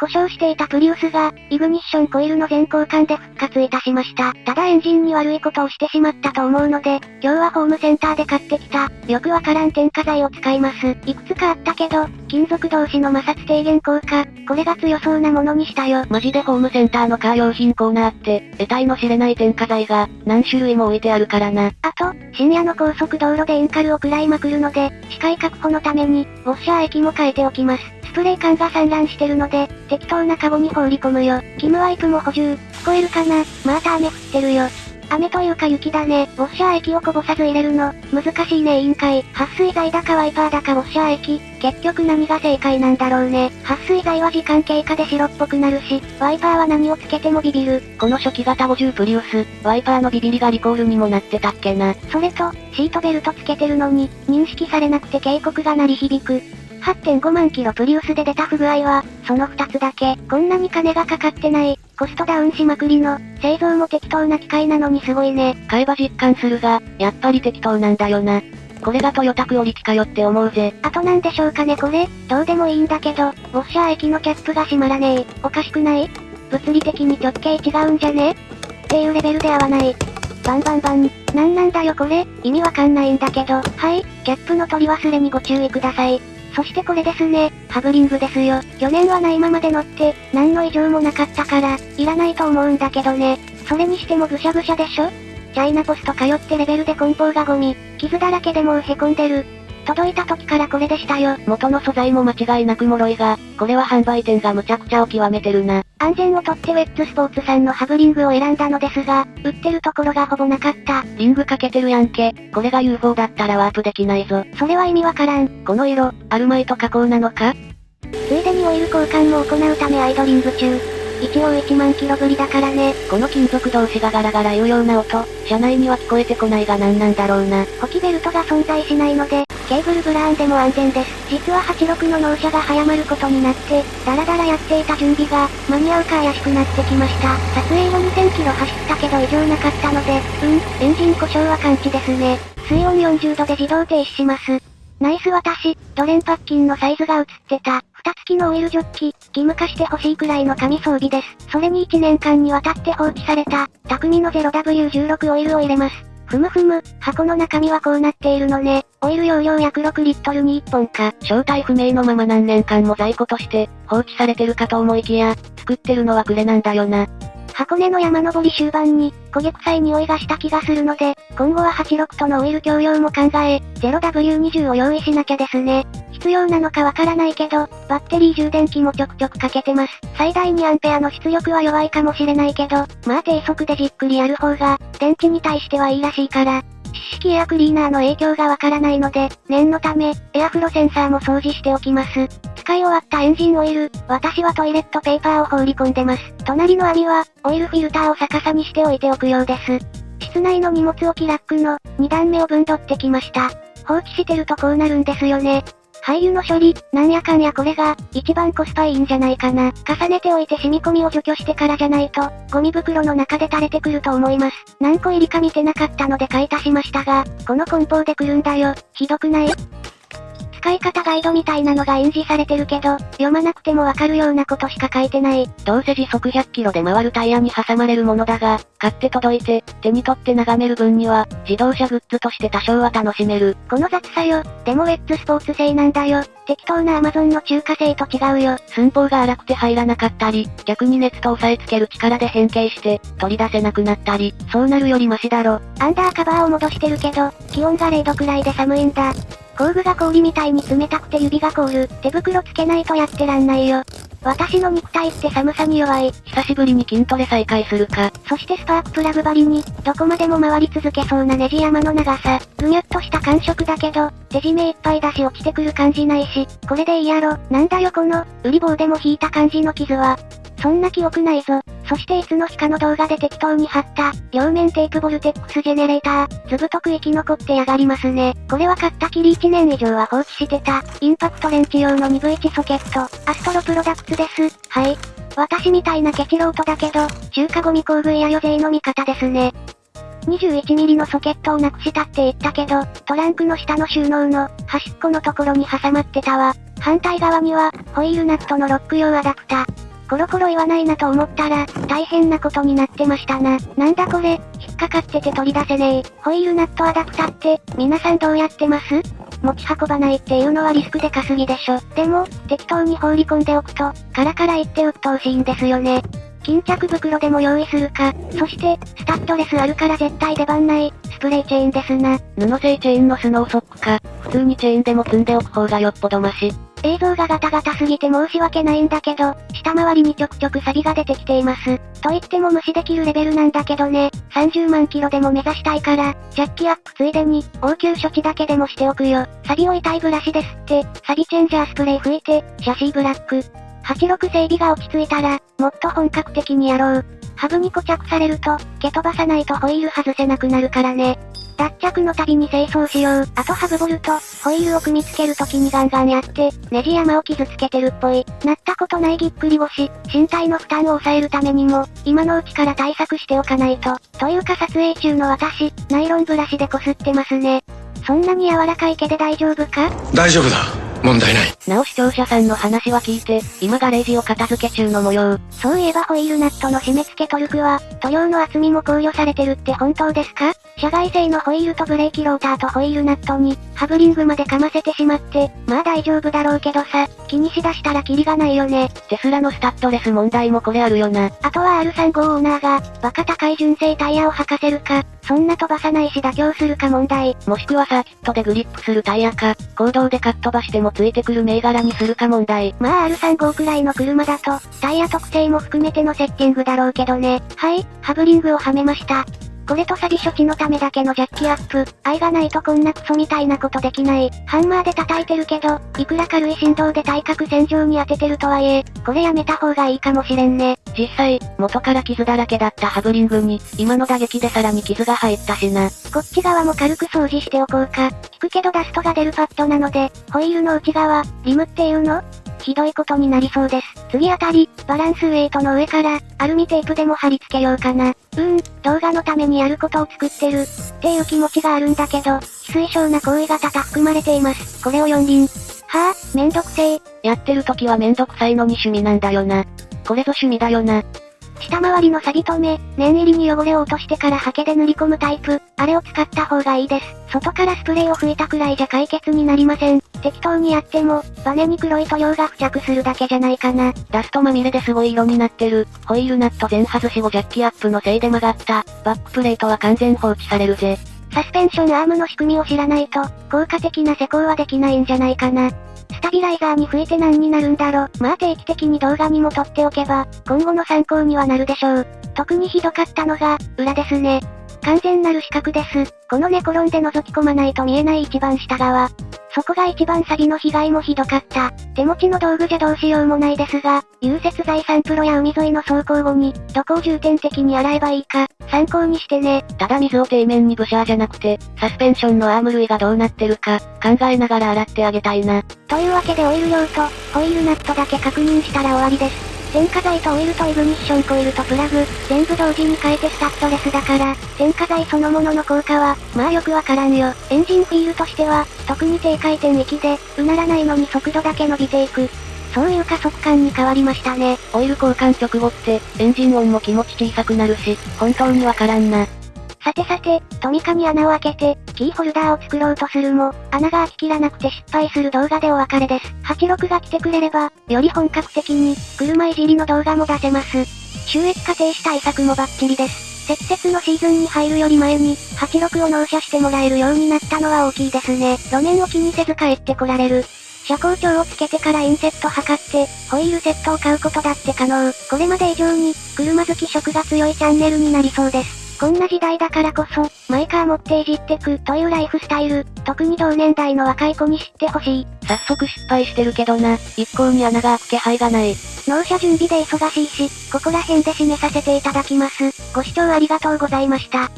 故障していたプリウスが、イグニッションコイルの全交換で復活いたしました。ただエンジンに悪いことをしてしまったと思うので、今日はホームセンターで買ってきた、よくわからん添加剤を使います。いくつかあったけど、金属同士の摩擦低減効果、これが強そうなものにしたよ。マジでホームセンターのカー用品コーナーって、得体の知れない添加剤が、何種類も置いてあるからな。あと、深夜の高速道路でエンカルを食らいまくるので、視界確保のために、ウォッシャー液も変えておきます。スプレー缶が散乱してるので、適当なカゴに放り込むよ。キムワイプも補充。聞こえるかな？また雨降ってるよ。雨というか雪だね。ウォッシャー液をこぼさず入れるの、難しいね委員会。撥水剤だかワイパーだかウォッシャー液。結局何が正解なんだろうね。撥水剤は時間経過で白っぽくなるし、ワイパーは何をつけてもビビる。この初期型50プリウス、ワイパーのビビりがリコールにもなってたっけな。それと、シートベルトつけてるのに、認識されなくて警告が鳴り響く。8.5万キロプリウスで出た不具合は、その2つだけ。こんなに金がかかってない、コストダウンしまくりの、製造も適当な機械なのにすごいね。買えば実感するが、やっぱり適当なんだよな。これがトヨタクオリティかよって思うぜ。あとなんでしょうかねこれ、どうでもいいんだけど、ウォッシャー液のキャップが閉まらねえ。おかしくない？物理的に直径違うんじゃね？っていうレベルで合わない。バンバンバン。なんなんだよこれ、意味わかんないんだけど。はい、キャップの取り忘れにご注意ください。そしてこれですね、ハブリングですよ。去年はないままで乗って、何の異常もなかったから、いらないと思うんだけどね。それにしてもぐしゃぐしゃでしょ？チャイナポスト通ってレベルで梱包がゴミ、傷だらけでもうへこんでる。届いた時からこれでしたよ。元の素材も間違いなく脆いが、これは販売店が無茶苦茶を極めてるな。安全をとってウェッツスポーツさんのハブリングを選んだのですが、売ってるところがほぼなかった。リングかけてるやんけ。これが UFO だったらワープできないぞ。それは意味わからん。この色、アルマイト加工なのか？ついでにオイル交換も行うためアイドリング中。一応1万キロぶりだからね。この金属同士がガラガラ言うような音、車内には聞こえてこないが何なんだろうな。補給ベルトが存在しないので、ケーブルブラーンでも安全です。実は86の納車が早まることになって、ダラダラやっていた準備が、間に合うか怪しくなってきました。撮影後2000キロ走ったけど異常なかったので、うん、エンジン故障は完治ですね。水温40度で自動停止します。ナイス私、ドレンパッキンのサイズが映ってた。蓋付きのオイルジョッキ、義務化して欲しいくらいの紙装備です。それに1年間にわたって放置された、匠の 0W16 オイルを入れます。ふむふむ、箱の中身はこうなっているのね。オイル容量約6リットルに1本か。正体不明のまま何年間も在庫として、放置されてるかと思いきや、作ってるのはクレなんだよな。箱根の山登り終盤に、焦げ臭い匂いがした気がするので、今後は86とのオイル共用も考え、0W20 を用意しなきゃですね。必要なのかわからないけど、バッテリー充電器もちょくちょくかけてます。最大 2A の出力は弱いかもしれないけど、まあ低速でじっくりやる方が、電池に対してはいいらしいから、湿式エアクリーナーの影響がわからないので、念のため、エアフロセンサーも掃除しておきます。使い終わったエンジンオイル、私はトイレットペーパーを放り込んでます。隣の網は、オイルフィルターを逆さにしておいておくようです。室内の荷物置きラックの、2段目を分取ってきました。放置してるとこうなるんですよね。廃油の処理、なんやかんやこれが、一番コスパいいんじゃないかな。重ねておいて染み込みを除去してからじゃないと、ゴミ袋の中で垂れてくると思います。何個入りか見てなかったので買い足しましたが、この梱包で来るんだよ。ひどくない？使い方ガイドみたいなのが印字されてるけど、読まなくてもわかるようなことしか書いてない。どうせ時速100キロで回るタイヤに挟まれるものだが、買って届いて、手に取って眺める分には、自動車グッズとして多少は楽しめる。この雑さよ。でもウェッツスポーツ製なんだよ。適当なアマゾンの中華製と違うよ。寸法が荒くて入らなかったり、逆に熱と押さえつける力で変形して、取り出せなくなったり、そうなるよりマシだろ。アンダーカバーを戻してるけど、気温が0度くらいで寒いんだ。工具が氷みたいに冷たくて指が凍る。手袋つけないとやってらんないよ。私の肉体って寒さに弱い。久しぶりに筋トレ再開するか。そしてスパークプラグ張りに、どこまでも回り続けそうなネジ山の長さ。ぐにゅっとした感触だけど、手締めいっぱいだし落ちてくる感じないし、これでいいやろ。なんだよこの、売り棒でも引いた感じの傷は。そんな記憶ないぞ。そしていつの日かの動画で適当に貼った、両面テープボルテックスジェネレーター、ずぶとく生き残ってやがりますね。これは買ったきり1年以上は放置してた、インパクトレンチ用の 2V1 ソケット、アストロプロダクツです。はい。私みたいなケチロートだけど、中華ゴミ工具や余税の味方ですね。21ミリのソケットをなくしたって言ったけど、トランクの下の収納の端っこのところに挟まってたわ。反対側には、ホイールナットのロック用アダプタ。コロコロ言わないなと思ったら、大変なことになってましたな。なんだこれ、引っかかってて取り出せねえ。ホイールナットアダプタって、皆さんどうやってます？持ち運ばないっていうのはリスクでかすぎでしょ。でも、適当に放り込んでおくと、カラカラ言って鬱陶しいんですよね。巾着袋でも用意するか、そして、スタッドレスあるから絶対出番ない、スプレーチェーンですな。布製チェーンのスノーソックか、普通にチェーンでも積んでおく方がよっぽどマシ。映像がガタガタすぎて申し訳ないんだけど、下回りにちょくちょくサビが出てきています。と言っても無視できるレベルなんだけどね、30万キロでも目指したいから、ジャッキアップついでに、応急処置だけでもしておくよ。サビを痛いブラシですって、サビチェンジャースプレー吹いて、シャシーブラック。86整備が落ち着いたら、もっと本格的にやろう。ハブに固着されると、蹴飛ばさないとホイール外せなくなるからね。脱着の度に清掃しよう。あとハブボルト、ホイールを組み付けるときにガンガンやって、ネジ山を傷つけてるっぽい。なったことないぎっくり腰、身体の負担を抑えるためにも、今のうちから対策しておかないと。というか撮影中の私、ナイロンブラシでこすってますね。そんなに柔らかい毛で大丈夫か？大丈夫だ。問題ない。なお視聴者さんの話は聞いて、今ガレージを片付け中の模様。そういえばホイールナットの締め付けトルクは、塗料の厚みも考慮されてるって本当ですか？社外製のホイールとブレーキローターとホイールナットに、ハブリングまでかませてしまって、まあ大丈夫だろうけどさ、気にしだしたらキリがないよね。テスラのスタッドレス問題もこれあるよな。あとは R35 オーナーが、バカ高い純正タイヤを履かせるか、そんな飛ばさないし妥協するか問題。もしくはサーキットでグリップするタイヤか、行動でかっ飛ばしてもついてくる銘柄にするか問題。まあ R35 くらいの車だと、タイヤ特性も含めてのセッティングだろうけどね。はい、ハブリングをはめました。これとサビ処置のためだけのジャッキアップ。愛がないとこんなクソみたいなことできない。ハンマーで叩いてるけど、いくら軽い振動で対角線上に当ててるとはいえ、これやめた方がいいかもしれんね。実際、元から傷だらけだったハブリングに、今の打撃でさらに傷が入ったしな。こっち側も軽く掃除しておこうか。聞くけどダストが出るパッドなので、ホイールの内側、リムっていうの？ひどいことになりそうです。次あたり、バランスウェイトの上から、アルミテープでも貼り付けようかな。うーん、動画のためにやることを作ってる、っていう気持ちがあるんだけど、非推奨な行為が多々含まれています。これを四輪。はぁ、あ、めんどくせえ。やってる時はめんどくさいのに趣味なんだよな。これぞ趣味だよな。下回りの錆止め、念入りに汚れを落としてからハケで塗り込むタイプ、あれを使った方がいいです。外からスプレーを吹いたくらいじゃ解決になりません。適当にやっても、バネに黒い塗料が付着するだけじゃないかな。ダストまみれですごい色になってる。ホイールナット全外しをジャッキアップのせいで曲がった。バックプレートは完全放置されるぜ。サスペンションアームの仕組みを知らないと、効果的な施工はできないんじゃないかな。タビライザーに吹いて何になるんだろ。まあ定期的に動画にも撮っておけば、今後の参考にはなるでしょう。特にひどかったのが、裏ですね。完全なる死角です。この寝転んで覗き込まないと見えない一番下側。そこが一番サビの被害もひどかった。手持ちの道具じゃどうしようもないですが、融雪剤サンプロや海沿いの走行後に、どこを重点的に洗えばいいか、参考にしてね。ただ水を底面にブシャーじゃなくて、サスペンションのアーム類がどうなってるか、考えながら洗ってあげたいな。というわけでオイル量と、ホイールナットだけ確認したら終わりです。添加剤とオイルとイグニッションコイルとプラグ、全部同時に変えてスタッドレスだから、添加剤そのものの効果は、まあよくわからんよ。エンジンフィールとしては、特に低回転域で、うならないのに速度だけ伸びていく。そういう加速感に変わりましたね。オイル交換直後って、エンジン音も気持ち小さくなるし、本当にわからんな。さてさて、トミカに穴を開けて、キーホルダーを作ろうとするも、穴が開ききらなくて失敗する動画でお別れです。86が来てくれれば、より本格的に、車いじりの動画も出せます。収益化停止対策もバッチリです。積雪のシーズンに入るより前に、86を納車してもらえるようになったのは大きいですね。路面を気にせず帰ってこられる。車高調をつけてからインセット測って、ホイールセットを買うことだって可能。これまで以上に、車好き色が強いチャンネルになりそうです。こんな時代だからこそ、マイカー持っていじってくというライフスタイル、特に同年代の若い子に知ってほしい。早速失敗してるけどな、一向に穴が開く気配がない。納車準備で忙しいし、ここら辺で締めさせていただきます。ご視聴ありがとうございました。